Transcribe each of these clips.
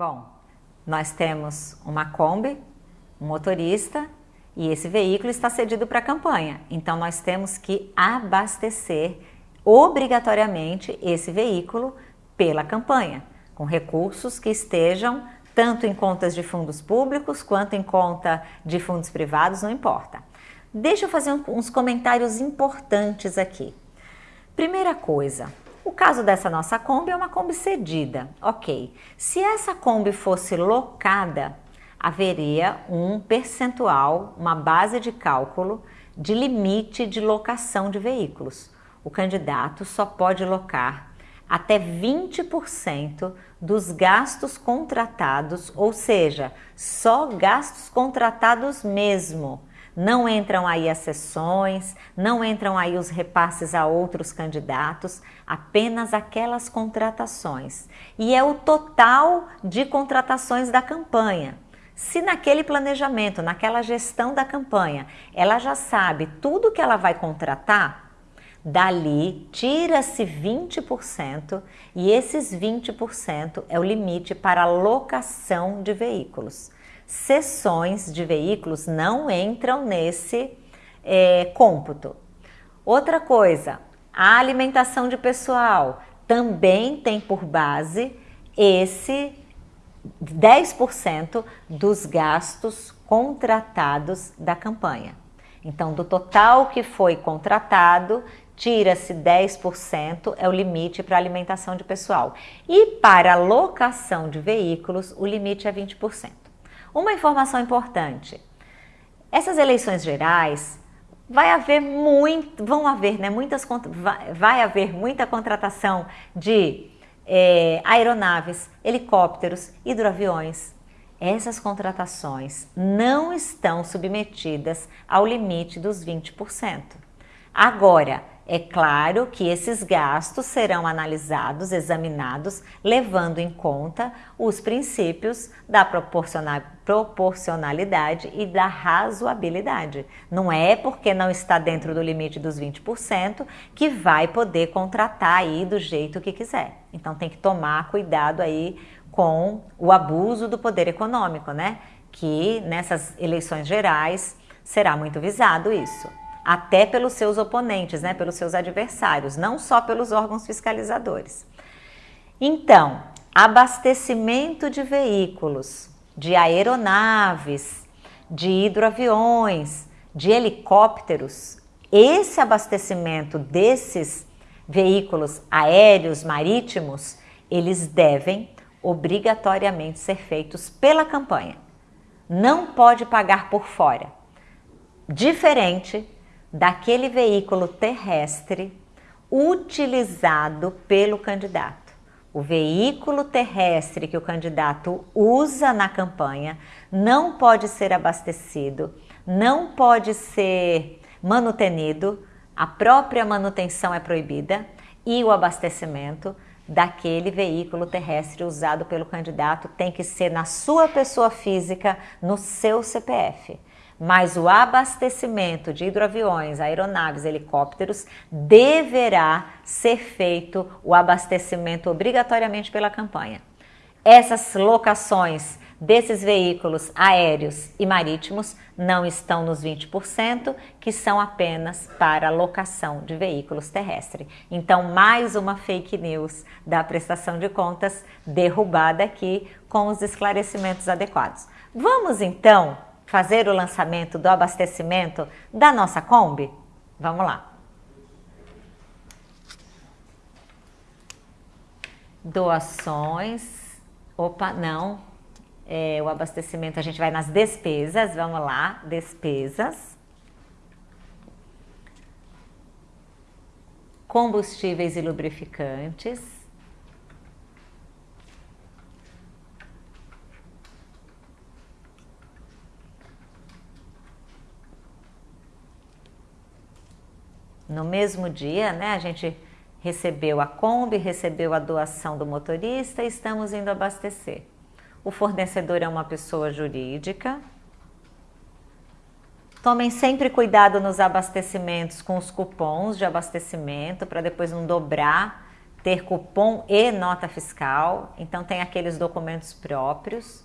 Bom, nós temos uma Kombi, um motorista e esse veículo está cedido para a campanha. Então nós temos que abastecer obrigatoriamente esse veículo pela campanha, com recursos que estejam tanto em contas de fundos públicos quanto em conta de fundos privados, não importa. Deixa eu fazer uns comentários importantes aqui. Primeira coisa, o caso dessa nossa Kombi é uma Kombi cedida, ok. Se essa Kombi fosse locada, haveria um percentual, uma base de cálculo de limite de locação de veículos. O candidato só pode locar até 20% dos gastos contratados, ou seja, só gastos contratados mesmo não entram aí as sessões, não entram aí os repasses a outros candidatos, apenas aquelas contratações. E é o total de contratações da campanha. Se naquele planejamento, naquela gestão da campanha, ela já sabe tudo que ela vai contratar, dali tira-se 20% e esses 20% é o limite para locação de veículos sessões de veículos não entram nesse é, cômputo. Outra coisa, a alimentação de pessoal também tem por base esse 10% dos gastos contratados da campanha. Então, do total que foi contratado, tira-se 10%, é o limite para alimentação de pessoal. E para locação de veículos, o limite é 20%. Uma informação importante: essas eleições gerais vai haver muito, vão haver, né, muitas, vai, haver muita contratação de é, aeronaves, helicópteros, hidroaviões. Essas contratações não estão submetidas ao limite dos 20%. Agora, é claro que esses gastos serão analisados, examinados, levando em conta os princípios da proporcionalidade e da razoabilidade. Não é porque não está dentro do limite dos 20% que vai poder contratar aí do jeito que quiser. Então tem que tomar cuidado aí com o abuso do poder econômico, né? Que nessas eleições gerais será muito visado isso até pelos seus oponentes, né, pelos seus adversários, não só pelos órgãos fiscalizadores. Então, abastecimento de veículos, de aeronaves, de hidroaviões, de helicópteros, esse abastecimento desses veículos aéreos, marítimos, eles devem obrigatoriamente ser feitos pela campanha. Não pode pagar por fora. Diferente daquele veículo terrestre utilizado pelo candidato. O veículo terrestre que o candidato usa na campanha não pode ser abastecido, não pode ser manutenido, a própria manutenção é proibida e o abastecimento daquele veículo terrestre usado pelo candidato tem que ser na sua pessoa física, no seu CPF mas o abastecimento de hidroaviões, aeronaves, helicópteros deverá ser feito o abastecimento obrigatoriamente pela campanha. Essas locações desses veículos aéreos e marítimos não estão nos 20%, que são apenas para locação de veículos terrestres. Então, mais uma fake news da prestação de contas derrubada aqui com os esclarecimentos adequados. Vamos então fazer o lançamento do abastecimento da nossa Kombi? Vamos lá. Doações. Opa, não. É, o abastecimento a gente vai nas despesas. Vamos lá, despesas. Combustíveis e lubrificantes. No mesmo dia, né, a gente recebeu a Kombi, recebeu a doação do motorista e estamos indo abastecer. O fornecedor é uma pessoa jurídica. Tomem sempre cuidado nos abastecimentos com os cupons de abastecimento para depois não dobrar ter cupom e nota fiscal, então tem aqueles documentos próprios.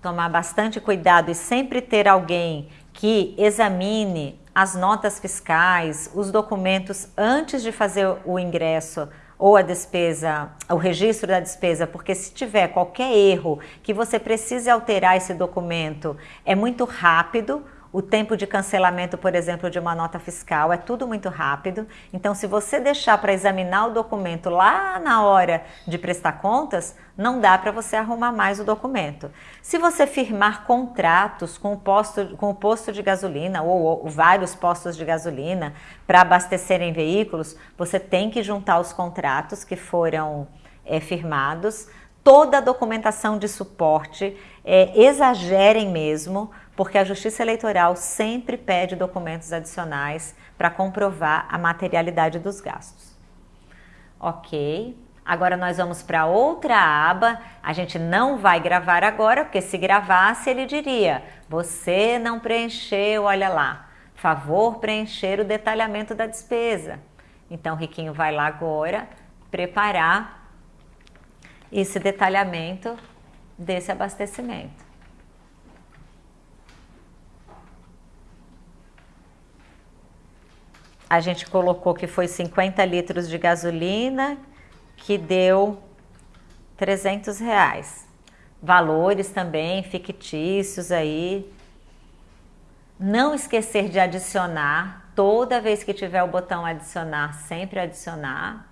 Tomar bastante cuidado e sempre ter alguém que examine as notas fiscais, os documentos antes de fazer o ingresso ou a despesa, o registro da despesa, porque se tiver qualquer erro que você precise alterar esse documento, é muito rápido o tempo de cancelamento, por exemplo, de uma nota fiscal é tudo muito rápido. Então, se você deixar para examinar o documento lá na hora de prestar contas, não dá para você arrumar mais o documento. Se você firmar contratos com o posto, com o posto de gasolina ou, ou vários postos de gasolina para abastecerem veículos, você tem que juntar os contratos que foram é, firmados toda a documentação de suporte, é, exagerem mesmo, porque a Justiça Eleitoral sempre pede documentos adicionais para comprovar a materialidade dos gastos. Ok, agora nós vamos para outra aba. A gente não vai gravar agora, porque se gravasse ele diria: você não preencheu, olha lá, favor preencher o detalhamento da despesa. Então, o Riquinho vai lá agora preparar esse detalhamento desse abastecimento. A gente colocou que foi 50 litros de gasolina, que deu 300 reais. Valores também fictícios aí. Não esquecer de adicionar, toda vez que tiver o botão adicionar, sempre adicionar.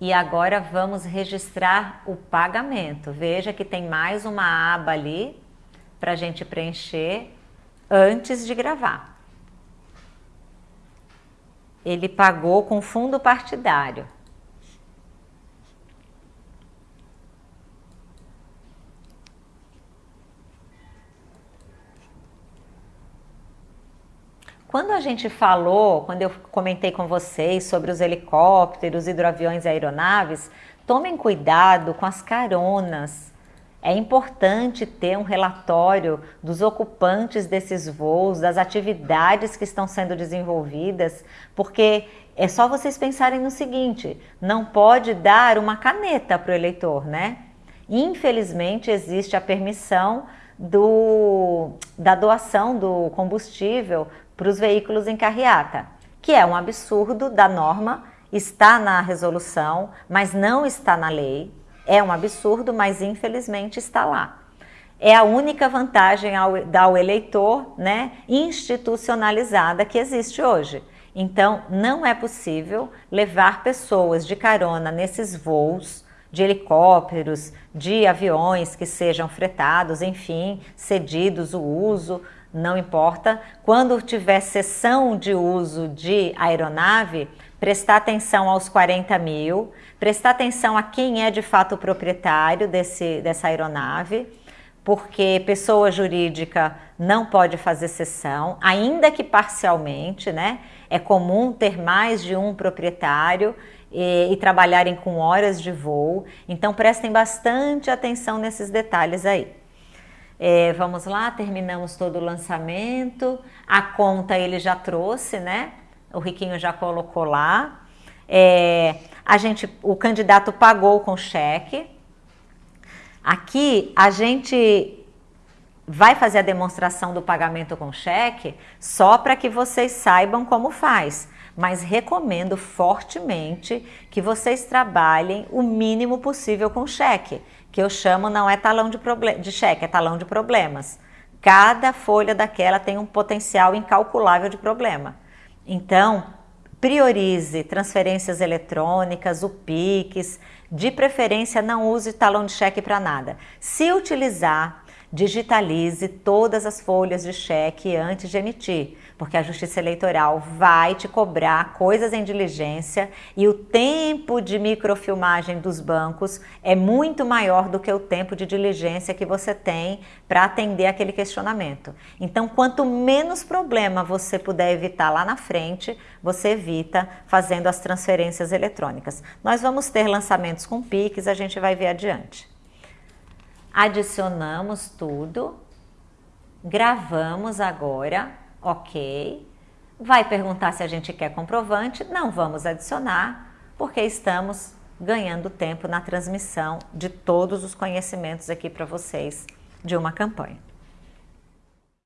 E agora vamos registrar o pagamento. Veja que tem mais uma aba ali para a gente preencher antes de gravar ele pagou com fundo partidário. Quando a gente falou, quando eu comentei com vocês sobre os helicópteros, hidroaviões e aeronaves, tomem cuidado com as caronas é importante ter um relatório dos ocupantes desses voos, das atividades que estão sendo desenvolvidas, porque é só vocês pensarem no seguinte: não pode dar uma caneta para o eleitor, né? Infelizmente, existe a permissão do, da doação do combustível para os veículos em carreata, que é um absurdo da norma, está na resolução, mas não está na lei. É um absurdo, mas infelizmente está lá. É a única vantagem ao, ao eleitor né, institucionalizada que existe hoje. Então, não é possível levar pessoas de carona nesses voos de helicópteros, de aviões que sejam fretados, enfim, cedidos o uso, não importa. Quando tiver sessão de uso de aeronave, prestar atenção aos 40 mil, prestar atenção a quem é de fato o proprietário desse, dessa aeronave, porque pessoa jurídica não pode fazer cessão, ainda que parcialmente, né? É comum ter mais de um proprietário e, e trabalharem com horas de voo, então prestem bastante atenção nesses detalhes aí. É, vamos lá, terminamos todo o lançamento. A conta ele já trouxe, né? O Riquinho já colocou lá. É, a gente, o candidato pagou com cheque. Aqui a gente vai fazer a demonstração do pagamento com cheque só para que vocês saibam como faz. Mas recomendo fortemente que vocês trabalhem o mínimo possível com cheque, que eu chamo não é talão de, de cheque, é talão de problemas. Cada folha daquela tem um potencial incalculável de problema. Então, priorize transferências eletrônicas, o PIX, de preferência não use talão de cheque para nada. Se utilizar, digitalize todas as folhas de cheque antes de emitir, porque a Justiça Eleitoral vai te cobrar coisas em diligência e o tempo de microfilmagem dos bancos é muito maior do que o tempo de diligência que você tem para atender aquele questionamento. Então, quanto menos problema você puder evitar lá na frente, você evita fazendo as transferências eletrônicas. Nós vamos ter lançamentos com PIX, a gente vai ver adiante adicionamos tudo. gravamos agora, ok. Vai perguntar se a gente quer comprovante, não vamos adicionar, porque estamos ganhando tempo na transmissão de todos os conhecimentos aqui para vocês de uma campanha.